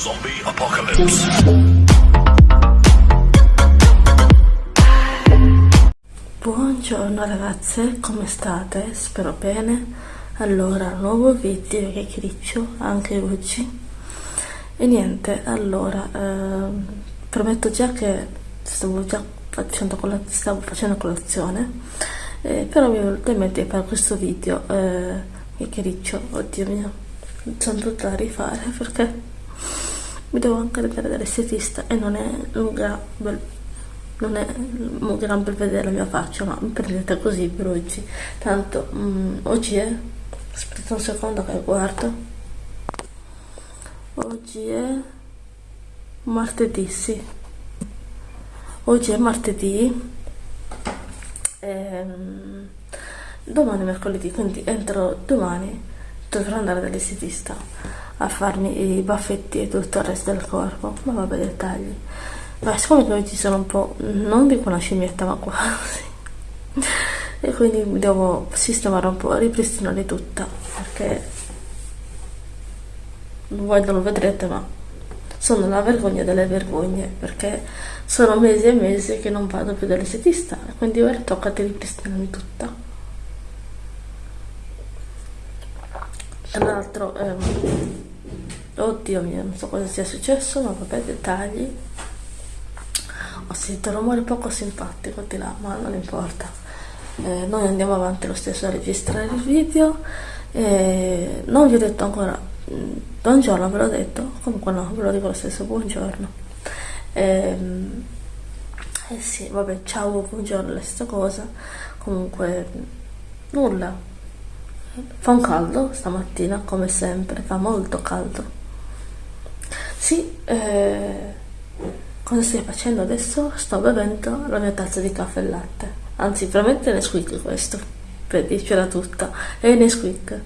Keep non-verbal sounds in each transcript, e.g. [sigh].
Zombie Apocalypse. Buongiorno ragazze, come state? Spero bene. Allora, nuovo video che criccio anche oggi. E niente, allora, ehm, prometto già che stavo già facendo, stavo facendo colazione, eh, però mi è venuto in mente per questo video eh, che riccio, oddio mio, sono tutta da rifare perché mi devo anche vedere dall'estetista e non è un gran bel non è un gran bel vedere la mia faccia ma mi prendete così per oggi tanto mm, oggi è aspetta un secondo che guardo. Oggi è martedì sì. Oggi è martedì ehm, domani è mercoledì quindi entro domani dovrò andare dall'estetista a farmi i baffetti e tutto il resto del corpo. Ma vabbè dettagli. Ma siccome oggi sono un po' non dico una scimmietta ma quasi. E quindi devo sistemare un po' ripristinare tutta perché voi non lo vedrete ma sono la vergogna delle vergogne perché sono mesi e mesi che non vado più dall'estetista quindi ora tocca di ripristinarmi tutta. Tra l'altro ehm, oddio mio non so cosa sia successo ma vabbè dettagli. Ho sentito un rumore poco simpatico di là ma non importa. Eh, noi andiamo avanti lo stesso a registrare il video. Eh, non vi ho detto ancora mm, buongiorno ve l'ho detto comunque no ve lo dico lo stesso buongiorno. Eh, eh sì vabbè ciao buongiorno la stessa cosa. Comunque nulla. Fa un caldo stamattina come sempre fa molto caldo sì, eh, cosa stai facendo adesso? Sto bevendo la mia tazza di caffè e latte. Anzi, veramente Nesquik questo, per dircela tutta. È Nesquik.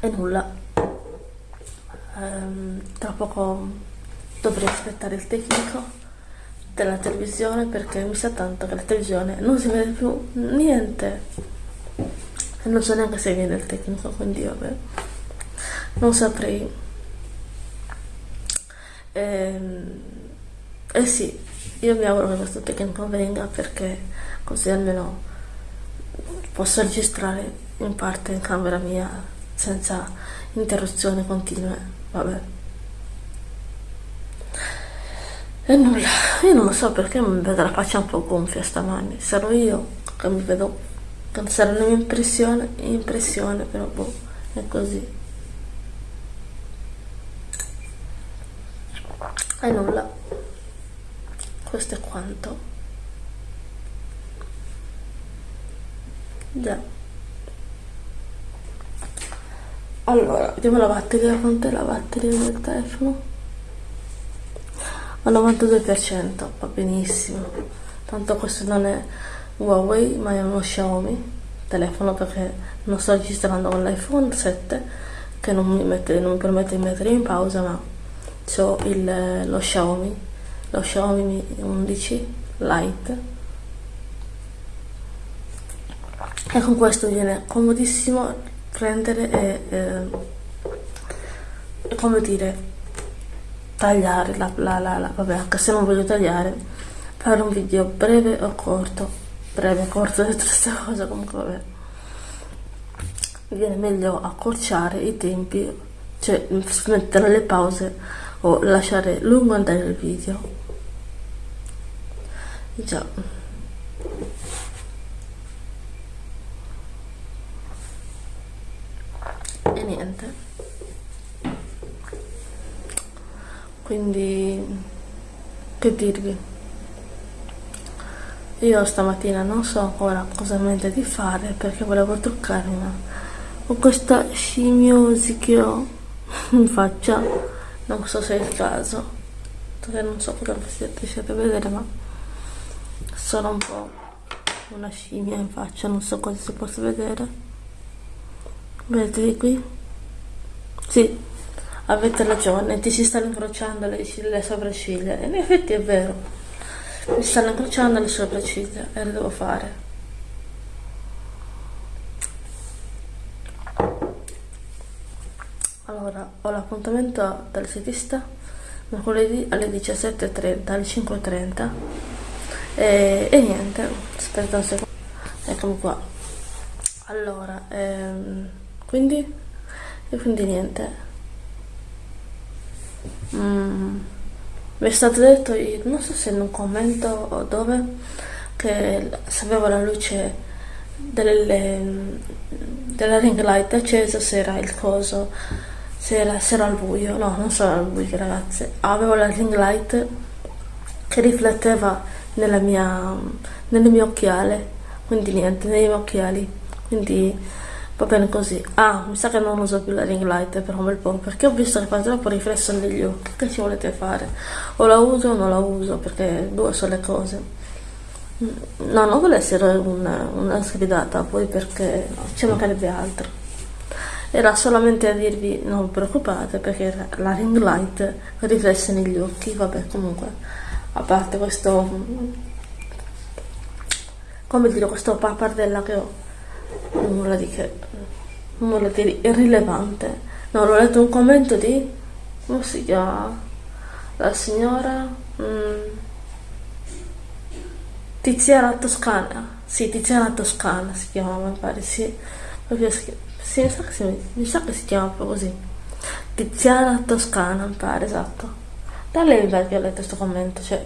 E nulla. Ehm, tra poco dovrei aspettare il tecnico della televisione perché mi sa tanto che la televisione non si vede più niente. E non so neanche se viene il tecnico, quindi vabbè non saprei. Ehm, eh sì io mi auguro che questo tecnico venga perché così almeno posso registrare in parte in camera mia senza interruzioni continue vabbè. E nulla io non lo so perché mi vedo la faccia un po' gonfia stamani sarò io che mi vedo sarà la mia impressione impressione però boh è così e nulla. Questo è quanto. Già. Allora vediamo la batteria quant'è la batteria del telefono? Al 92% va benissimo. Tanto questo non è Huawei ma è uno Xiaomi. Telefono perché non sto registrando con l'iPhone 7 che non mi, mette, non mi permette di mettere in pausa ma ho il, lo Xiaomi lo Xiaomi 11 Lite. E con questo viene comodissimo prendere e, eh, come dire tagliare la, la, la, la, vabbè anche se non voglio tagliare fare un video breve o corto. Breve corto [laughs] è stessa cosa comunque vabbè. Viene meglio accorciare i tempi cioè mettere le pause o lasciare lungo andare il video. Già. E niente. Quindi che dirvi? Io stamattina non so ancora cosa mente di fare perché volevo truccarmi ma con questa scimiosi che ho in faccia non so se è il caso. Perché non so cosa riuscite a vedere ma sono un po' una scimmia in faccia non so cosa si possa vedere. Vedete qui? sì avete ragione ti si stanno incrociando le, le sopracciglia. In effetti è vero mi stanno incrociando le sopracciglia e lo devo fare allora ho l'appuntamento dal setista mercoledì alle 17.30 alle 5.30 e, e niente aspetta un secondo. Eccomi qua. Allora ehm, quindi? E quindi niente. Mm, mi è stato detto non so se in un commento o dove che se avevo la luce delle, della ring light accesa se era il coso se era, se era al buio. No non so al buio ragazze. Avevo la ring light che rifletteva nella mia nelle mie occhiale. Quindi niente nei miei occhiali. Quindi va bene così. Ah mi sa che non uso più la ring light per un bel po' perché ho visto che fa troppo riflesso negli occhi. Che ci volete fare? O la uso o non la uso perché due sono le cose. No, non vuole essere una, una sgridata, poi perché no, ci mancherebbe altro. Era solamente a dirvi non preoccupate perché la ring light riflesse negli occhi, vabbè comunque, a parte questo, come dire, questo pappardella che ho, nulla di che, nulla di irrilevante. No, l'ho letto un commento di, come si chiama, la signora... Mm, Tiziana Toscana, sì, Tiziana Toscana si chiamava, mi pare, sì, proprio si, sì, mi, sa che si, mi sa che si chiama proprio così, Tiziana Toscana, mi pare, esatto. Da lei mi pare che ho letto questo commento, cioè,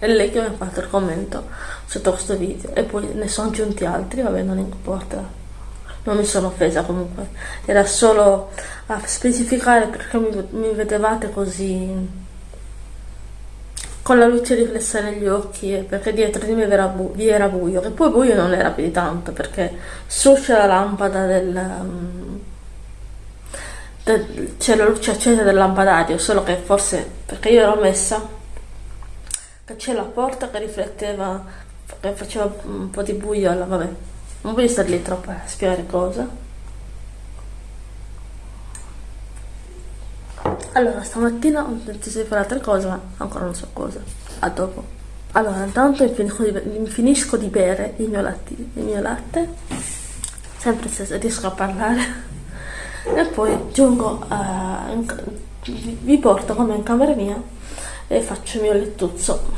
è lei che mi ha fatto il commento sotto questo video, e poi ne sono aggiunti altri, vabbè, non importa, non mi sono offesa comunque, era solo a specificare perché mi, mi vedevate così con la luce riflessa negli occhi perché dietro di me era, vi era buio che poi buio non era più di tanto perché suscia la lampada del, um, del c'è la luce accesa del lampadario solo che forse perché io l'ho messa che c'è la porta che rifletteva che faceva un po' di buio alla, vabbè non voglio stare lì troppo a spiegare cosa Allora, stamattina ho deciso di fare altre cose, ma ancora non so cosa. A dopo. Allora, intanto mi finisco di, mi finisco di bere il mio, latte, il mio latte, sempre se riesco a parlare, e poi giungo a... vi porto come in camera mia e faccio il mio lettuzzo.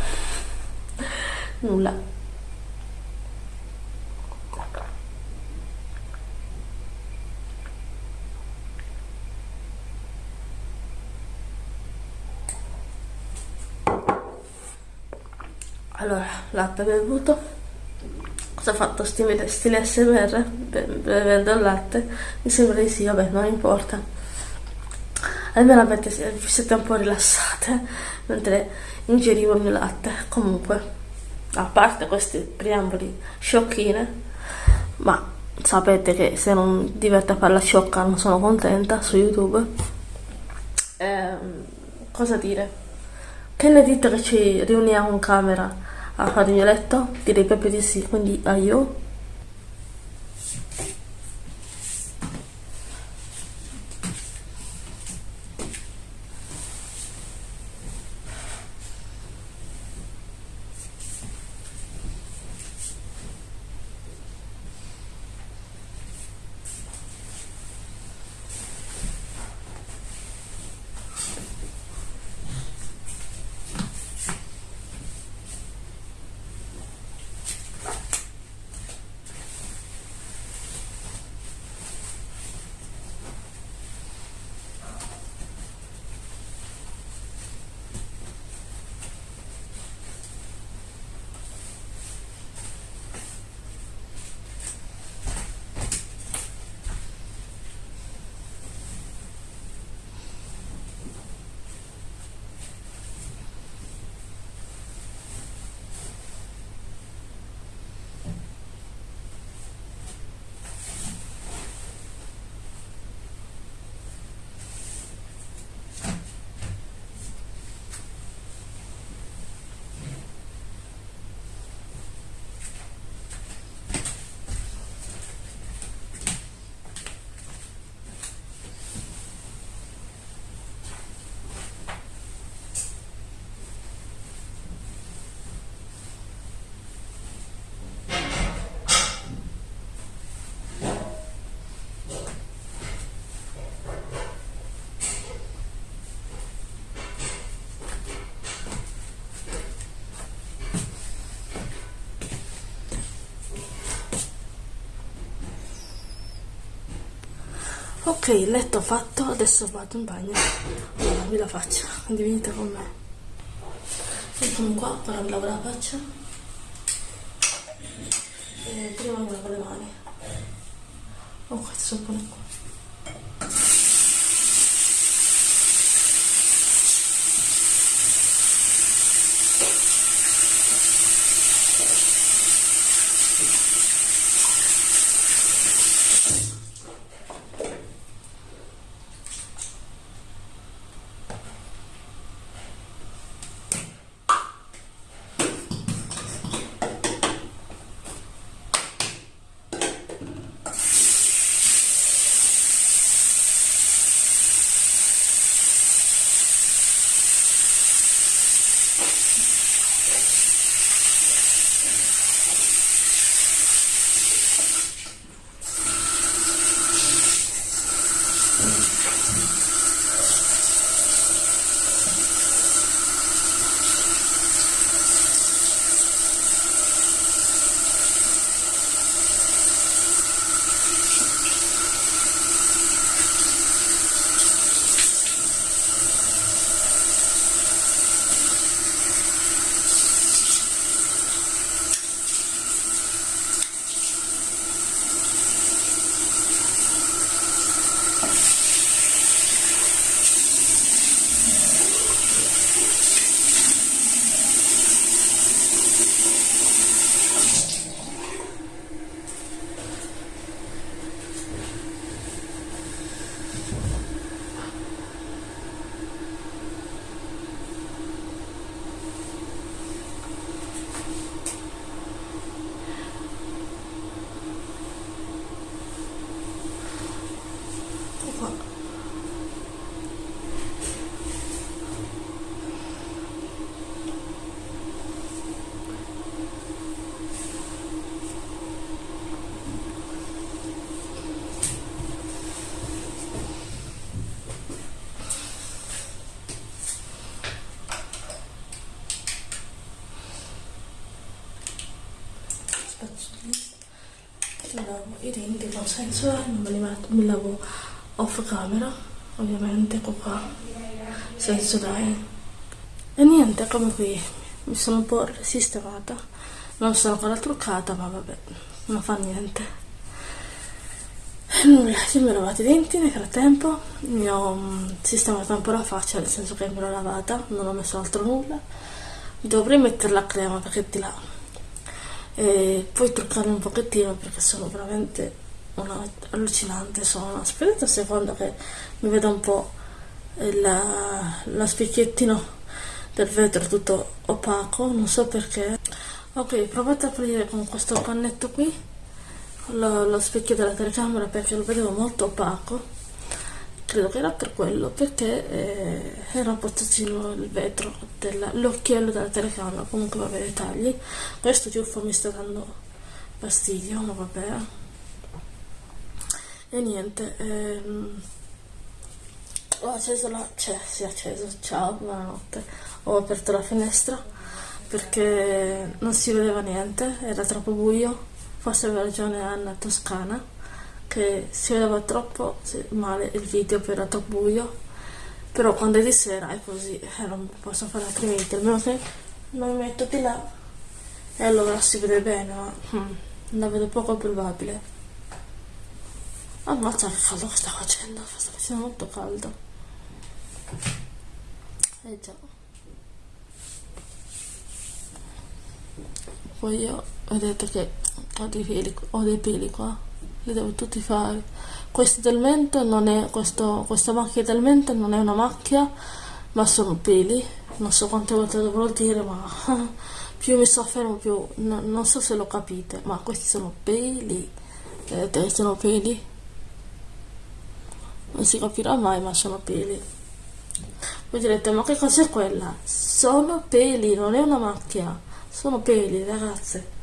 Nulla. allora latte bevuto cosa ha fatto stile, stile smr bevendo il latte. Mi sembra di sì vabbè non importa. Almeno avete, siete un po' rilassate [laughs] mentre ingerivo il mio latte. Comunque a parte questi preamboli sciocchine ma sapete che se non diventa per la sciocca non sono contenta su youtube. Eh, cosa dire? Che ne dite che ci riuniamo in camera a fare il mio letto? Direi proprio di sì, quindi a ok letto fatto adesso vado in bagno. Allora vi la faccia quindi venite con me. Eccomi qua ora lavo la faccia. E prima mi lavo le mani. Ok sono pure con senso non me li metto, mi lavo off camera ovviamente ecco qua senso dai. E niente come qui mi sono un po' sistemata non sono ancora truccata ma vabbè non fa niente. Nulla io mi ho lavato i denti nel frattempo mi ho mm, sistemato un po' la faccia nel senso che me l'ho lavata non ho messo altro nulla. Dovrei mettere la crema perché di là e poi truccarmi un pochettino perché sono veramente una allucinante sono aspettate un secondo che mi vedo un po' la, la specchiettino del vetro tutto opaco non so perché. Ok provate a aprire con questo pannetto qui lo, lo specchio della telecamera perché lo vedevo molto opaco. Credo che era per quello perché eh, era un po' pozzino il vetro l'occhiello della telecamera. Comunque vabbè dettagli questo ciuffo mi sta dando fastidio ma vabbè e niente ehm, ho acceso la cioè si è acceso ciao buonanotte. Ho aperto la finestra perché non si vedeva niente era troppo buio. Forse aveva ragione Anna Toscana che si vedeva troppo male il video per era troppo buio. Però quando è di sera è così eh, non posso fare altrimenti almeno che non mi metto di là. E allora si vede bene ma hmm, la vedo poco probabile Ammazza che caldo che sta facendo, sta facendo molto caldo. Eh già. Poi io vedete che ho dei peli, ho dei peli qua, li devo tutti fare. Questo del mento non è, questo, questa macchia del mento non è una macchia, ma sono peli. Non so quante volte dovrò dire, ma [laughs] più mi soffermo più, no, non so se lo capite, ma questi sono peli. Vedete, sono peli non si capirà mai ma sono peli. Voi direte ma che cos'è quella? sono peli non è una macchia. Sono peli ragazze.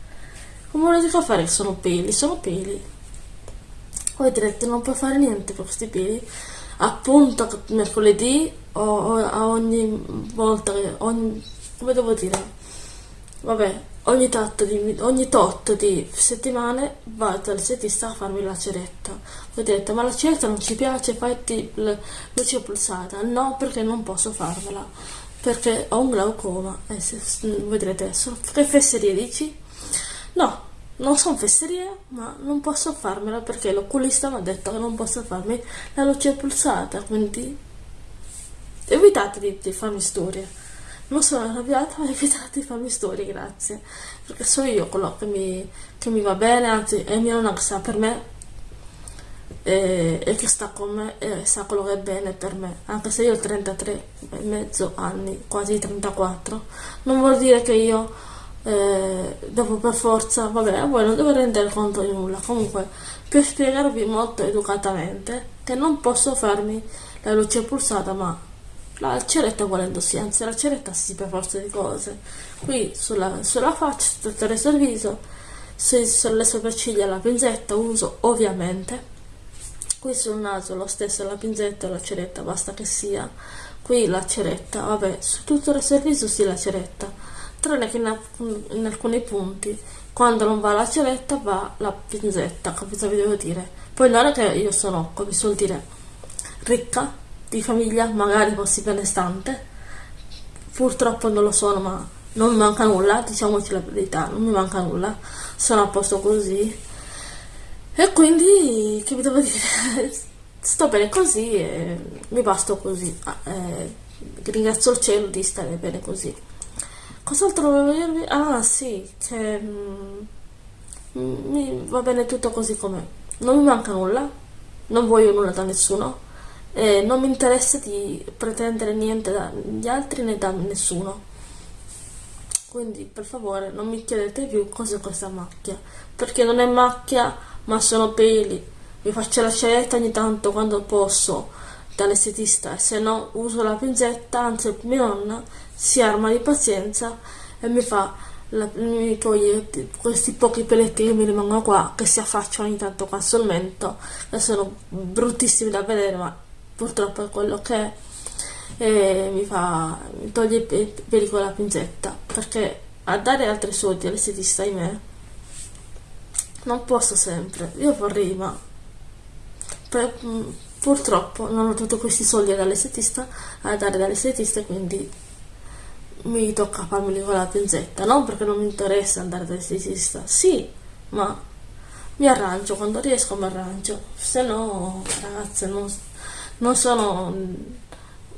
Come volete fare sono peli? sono peli. Voi direte non puoi fare niente con questi peli. Appunto mercoledì o, o a ogni volta ogni, come devo dire vabbè ogni, tot di, ogni tot di settimane vado dal setista a farmi la ceretta. Ho detto ma la ceretta non ci piace fatti luce pulsata. No perché non posso farmela. Perché ho un glaucoma. E se, vedrete adesso che fesserie dici? No non sono fesserie ma non posso farmela perché l'oculista mi ha detto che non posso farmi la luce pulsata quindi evitate di, di farmi storie non sono arrabbiata ma evitate di farmi storie grazie. Perché so io quello che mi, che mi va bene anzi è mia nonna che sa per me e, e, che sta con me e sa quello che è bene per me. Anche se io ho 33 e mezzo anni quasi 34 non vuol dire che io eh, devo per forza vabbè voi non devo rendere conto di nulla. Comunque per spiegarvi molto educatamente che non posso farmi la luce pulsata ma la ceretta volendo sì, anzi la ceretta sì per forza di cose. Qui sulla, sulla faccia, attraverso il viso, sulle sopracciglia la pinzetta uso ovviamente. Qui sul naso lo stesso la pinzetta e la ceretta, basta che sia. Qui la ceretta, vabbè, su tutto il resto del viso sì la ceretta, tranne che in, in alcuni punti, quando non va la ceretta va la pinzetta, capito vi devo dire. Poi non è che io sono, come si suol dire, ricca, di famiglia, magari fossi benestante. Purtroppo non lo sono, ma non mi manca nulla, diciamoci la verità, non mi manca nulla, sono a posto così. E quindi, che vi devo dire, [laughs] sto bene così e mi basto così. Ah, eh, ringrazio il cielo di stare bene così. Cos'altro volevo dirvi? Ah sì, che mm, mi va bene tutto così com'è. Non mi manca nulla, non voglio nulla da nessuno eh, non mi interessa di pretendere niente dagli altri né da nessuno. Quindi per favore non mi chiedete più cos'è questa macchia perché non è macchia ma sono peli. Mi faccio la scelta ogni tanto quando posso dall'estetista e se no uso la pinzetta anzi mia nonna si arma di pazienza e mi fa la, mi toglie questi pochi peletti che mi rimangono qua che si affacciano ogni tanto qua sul mento che sono bruttissimi da vedere ma purtroppo è quello che è e mi fa mi toglie i peli con la pinzetta perché a dare altri soldi all'estetista me non posso sempre. Io vorrei ma per, purtroppo non ho tutti questi soldi dall'estetista a dare dall'estetista quindi mi tocca farmeli con la pinzetta. Non perché non mi interessa andare dall'estetista sì ma mi arrangio quando riesco mi arrangio. Se no ragazze non non sono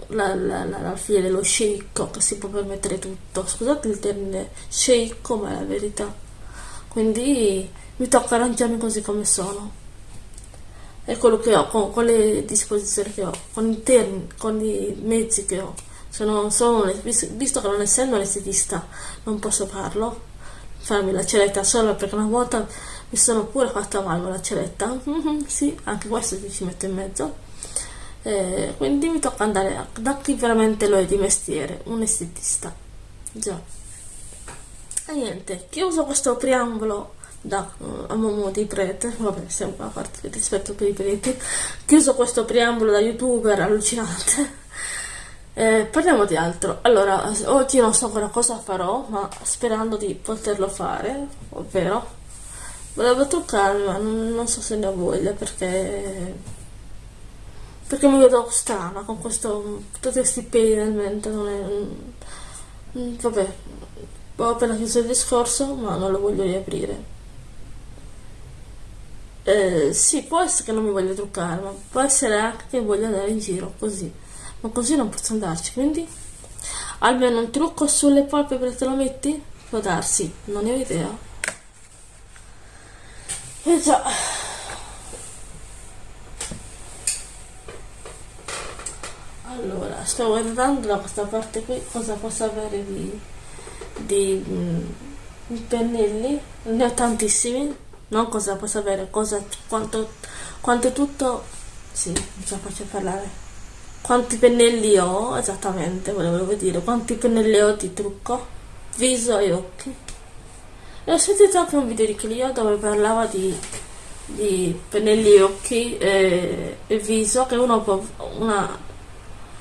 la, la, la, la figlia dello sceicco che si può permettere tutto. Scusate il termine sceicco ma è la verità. Quindi mi tocca arrangiarmi così come sono. È quello che ho con, con le disposizioni che ho con i termini con i mezzi che ho. Sono, sono, visto che non essendo l'estetista non posso farlo farmi la ceretta solo perché una volta mi sono pure fatta male la ceretta. Mm [laughs] sì, anche questo ci metto in mezzo eh, quindi mi tocca andare da chi veramente lo è di mestiere, un estetista. Già. E niente, chiuso questo preambolo da uh, a di prete, vabbè, sempre a parte il rispetto per i preti, chiuso questo preambolo da youtuber allucinante. [laughs] Eh, parliamo di altro. Allora, oggi non so ancora cosa farò, ma sperando di poterlo fare, ovvero volevo truccarmi, ma non, non so se ne ho voglia perché perché mi vedo strana con questo, tutti questi peli nel mento, non è, mm, vabbè, ho appena chiuso il discorso, ma non lo voglio riaprire. Eh, sì, può essere che non mi voglia truccare, ma può essere anche che voglia andare in giro così, ma così non posso andarci, quindi almeno un trucco sulle palpebre te lo metti? Può darsi, non ne ho idea. E eh già. Allora sto guardando da questa parte qui cosa posso avere di, di, mm, pennelli? Ne ho tantissimi non cosa posso avere? Cosa quanto quanto tutto? Sì non ce la faccio parlare. Quanti pennelli ho esattamente volevo dire. Quanti pennelli ho di trucco? Viso e occhi. E ho sentito anche un video di Clio dove parlava di, di pennelli occhi e, e viso che uno può una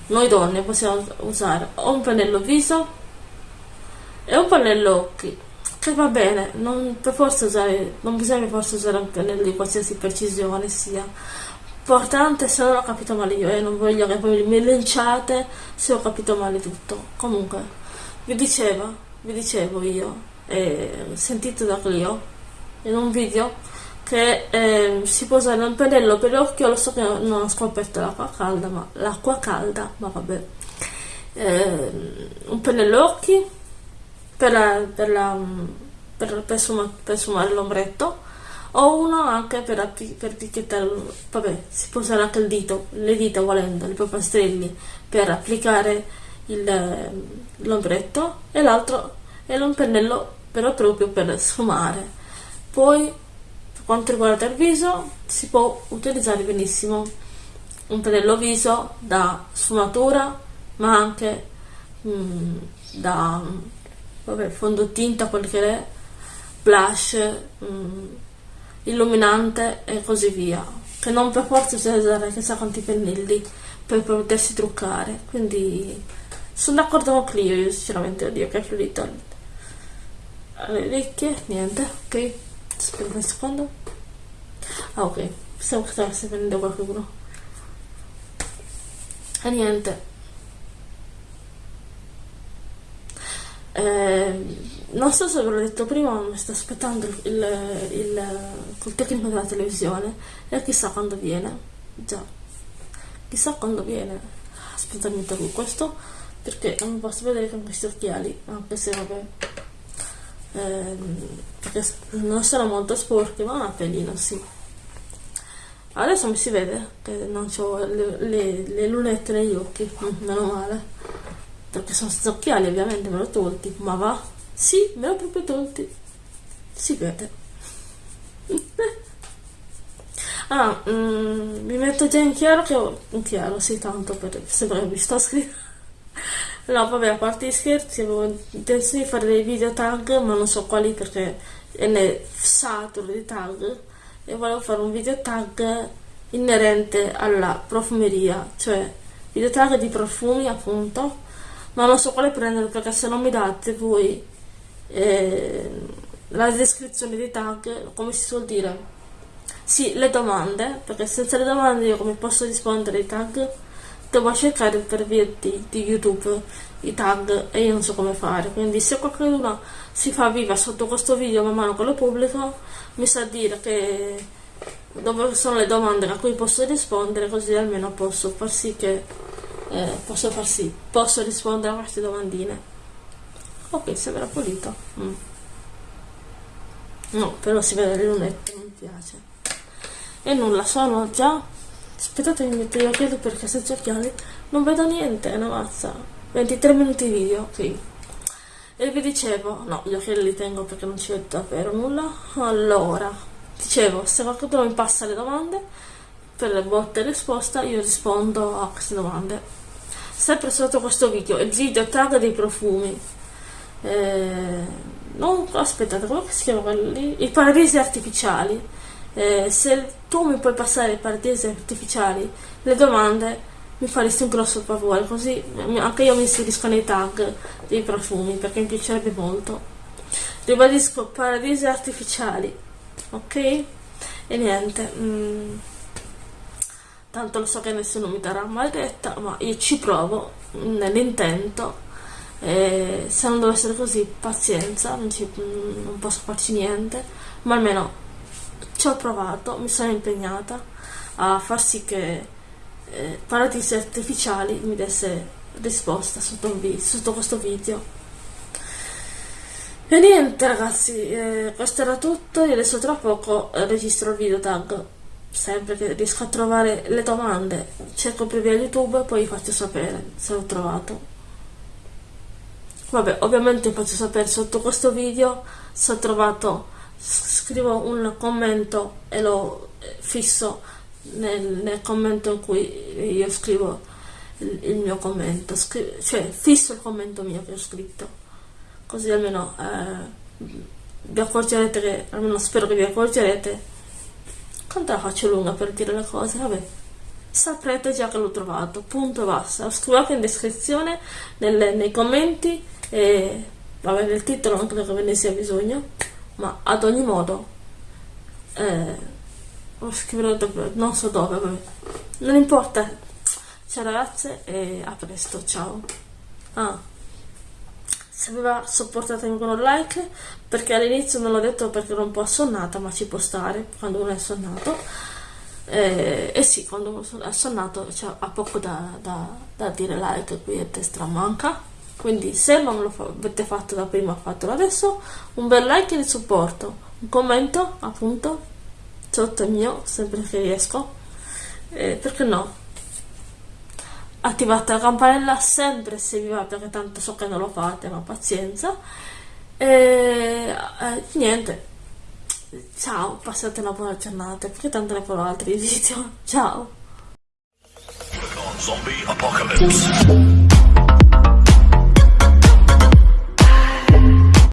noi donne possiamo usare o un pennello viso e un pannello occhi che va bene non per forza usare non bisogna forza usare un pennello di qualsiasi precisione sia. Importante se non ho capito male io e non voglio che poi mi linciate se ho capito male tutto. Comunque vi dicevo vi dicevo io eh, sentito da Clio in un video che eh, si usare un pennello per l'occhio lo so che non ho scoperto l'acqua calda ma l'acqua calda ma vabbè eh, un pennello occhi per, la, per, la, per, per, sfuma, per sfumare l'ombretto o uno anche per, per picchiettare, vabbè, si può usare anche il dito, le dita volendo, le polpastrelli per applicare l'ombretto e l'altro è un pennello però proprio per sfumare. Poi quanto riguarda il viso si può utilizzare benissimo un pennello viso da sfumatura ma anche mm, da vabbè, fondotinta, quel che è, blush, mm, illuminante e così via. Che non per forza bisogna usare chissà quanti pennelli per potersi truccare. Quindi sono d'accordo con Clio io sinceramente oddio che fluido le orecchie niente ok. Aspetta un secondo ah ok. Pensavo che stesse prendendo qualcuno. E niente. Eh, non so se ve l'ho detto prima ma mi sto aspettando il, il, il, tecnico della televisione. E chissà quando viene. Già. Chissà quando viene. Aspetta mi tolgo questo perché non posso vedere con questi occhiali. Anche se vabbè ehm, perché non sono molto sporchi ma un appellino sì adesso mi si vede che non ho le, le, le lunette negli occhi meno male perché sono senza occhiali ovviamente me l'ho tolti ma va sì, me l'ho proprio tolti. Si vede. [laughs] ah, mm, mi metto già in chiaro che ho... In chiaro, sì, tanto per... Sembra che mi sto scrivendo. [laughs] no, vabbè, a parte gli scherzi, avevo intenzione di fare dei video tag, ma non so quali perché ne saturo di tag. E volevo fare un video tag inerente alla profumeria, cioè video tag di profumi appunto, ma non so quale prendere perché se non mi date voi eh, la descrizione dei tag, come si suol dire, sì, le domande, perché senza le domande io come posso rispondere ai tag? Devo cercare per via di, di YouTube i tag e io non so come fare, quindi se qualcuno si fa viva sotto questo video man mano che lo pubblico, mi sa dire che dove sono le domande a cui posso rispondere, così almeno posso far sì che eh, posso far sì, posso rispondere a queste domandine. Ok sembra pulito. Mm. no però si vede le lunette non mi piace. E nulla sono già aspettate mi metto gli occhiali perché senza occhiali non vedo niente è una mazza 23 minuti di video ok e vi dicevo no gli occhiali li tengo perché non ci vedo davvero nulla allora dicevo se qualcuno mi passa le domande per le botte e risposta io rispondo a queste domande sempre sotto questo video il video tag dei profumi eh, non, aspettate, come si chiama lì? I paradisi artificiali. Eh, se tu mi puoi passare i paradisi artificiali, le domande mi faresti un grosso favore, così anche io mi inserisco nei tag dei profumi perché mi piacerebbe molto. Ribadisco paradisi artificiali, ok? E niente. Mm, tanto lo so che nessuno mi darà maledetta, ma io ci provo nell'intento e se non deve essere così pazienza non, ci, non posso farci niente ma almeno ci ho provato mi sono impegnata a far sì che eh, paradisi artificiali mi desse risposta sotto, sotto questo video. E niente ragazzi eh, questo era tutto. Io adesso tra poco registro il video tag. Sempre che riesco a trovare le domande cerco via youtube e poi vi faccio sapere se l'ho trovato. Vabbè ovviamente faccio sapere sotto questo video se ho trovato scrivo un commento e lo eh, fisso nel, nel commento in cui io scrivo il, il mio commento. Scri cioè fisso il commento mio che ho scritto. Così almeno eh, vi accorgerete che almeno spero che vi accorgerete quanto la faccio lunga per dire le cose vabbè. Saprete già che l'ho trovato. Punto basta. Scrivete in descrizione nelle, nei commenti e vabbè nel titolo non credo che ve ne sia bisogno ma ad ogni modo eh, lo scriverò dove, non so dove vabbè. non importa. Ciao ragazze e a presto ciao. Ah. Se vi va sopportatemi con un like perché all'inizio non l'ho detto perché ero un po' assonnata ma ci può stare quando uno è assonnato. Eh, e sì quando è assonnato cioè, ha poco da, da, da dire like qui è destra manca. Quindi se non lo avete fatto da prima fatelo adesso. Un bel like di supporto un commento appunto sotto il mio sempre che riesco eh, perché no? Attivate la campanella sempre se vi va perché tanto so che non lo fate ma pazienza. E eh, niente. Ciao passate una buona giornata perché tanto ne farò altri video. [laughs] Ciao. Zombie apocalypse.